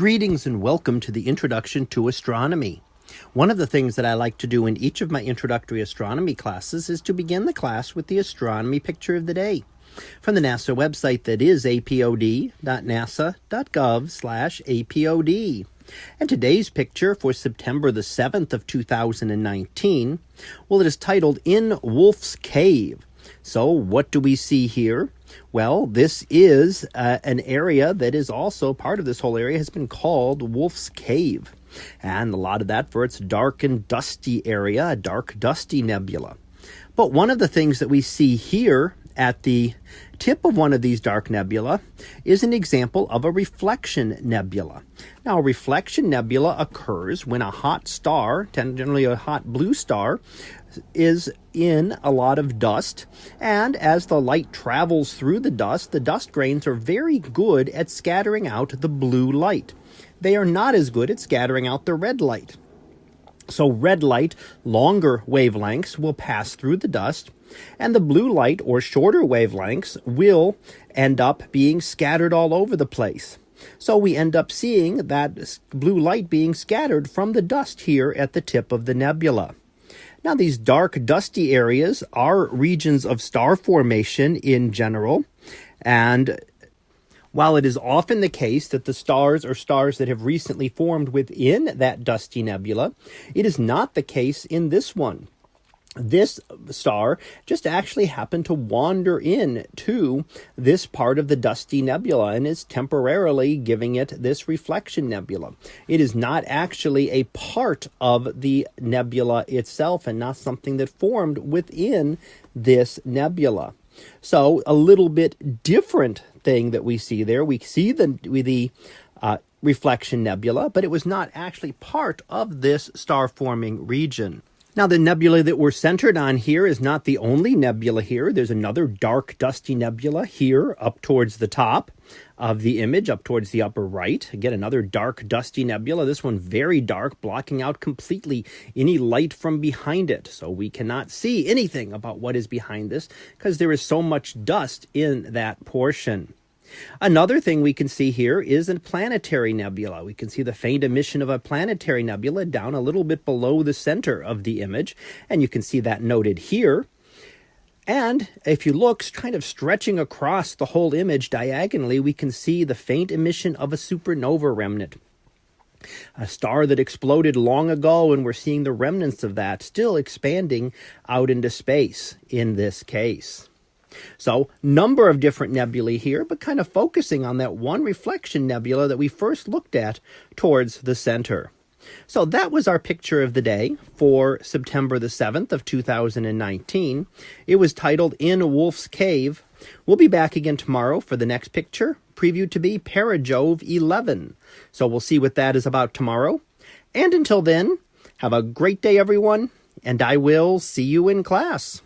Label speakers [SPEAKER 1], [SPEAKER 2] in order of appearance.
[SPEAKER 1] Greetings and welcome to the Introduction to Astronomy. One of the things that I like to do in each of my introductory astronomy classes is to begin the class with the astronomy picture of the day from the NASA website that is apod.nasa.gov slash apod. And today's picture for September the 7th of 2019, well, it is titled In Wolf's Cave, so, what do we see here? Well, this is uh, an area that is also part of this whole area has been called Wolf's Cave. And a lot of that for its dark and dusty area, a dark, dusty nebula. But one of the things that we see here at the tip of one of these dark nebula is an example of a reflection nebula. Now, a reflection nebula occurs when a hot star, generally a hot blue star, is in a lot of dust. And as the light travels through the dust, the dust grains are very good at scattering out the blue light. They are not as good at scattering out the red light. So red light, longer wavelengths, will pass through the dust, and the blue light, or shorter wavelengths, will end up being scattered all over the place. So we end up seeing that blue light being scattered from the dust here at the tip of the nebula. Now, these dark, dusty areas are regions of star formation in general, and while it is often the case that the stars are stars that have recently formed within that dusty nebula, it is not the case in this one this star just actually happened to wander in to this part of the dusty nebula and is temporarily giving it this reflection nebula. It is not actually a part of the nebula itself and not something that formed within this nebula. So a little bit different thing that we see there. We see the, the uh, reflection nebula, but it was not actually part of this star forming region. Now, the nebula that we're centered on here is not the only nebula here. There's another dark, dusty nebula here up towards the top of the image, up towards the upper right. Again, another dark, dusty nebula. This one very dark, blocking out completely any light from behind it. So we cannot see anything about what is behind this because there is so much dust in that portion. Another thing we can see here is a planetary nebula. We can see the faint emission of a planetary nebula down a little bit below the center of the image, and you can see that noted here. And if you look, kind of stretching across the whole image diagonally, we can see the faint emission of a supernova remnant. A star that exploded long ago, and we're seeing the remnants of that still expanding out into space in this case. So number of different nebulae here, but kind of focusing on that one reflection nebula that we first looked at towards the center. So that was our picture of the day for September the 7th of 2019. It was titled In Wolf's Cave. We'll be back again tomorrow for the next picture, previewed to be Perijove 11. So we'll see what that is about tomorrow. And until then, have a great day, everyone, and I will see you in class.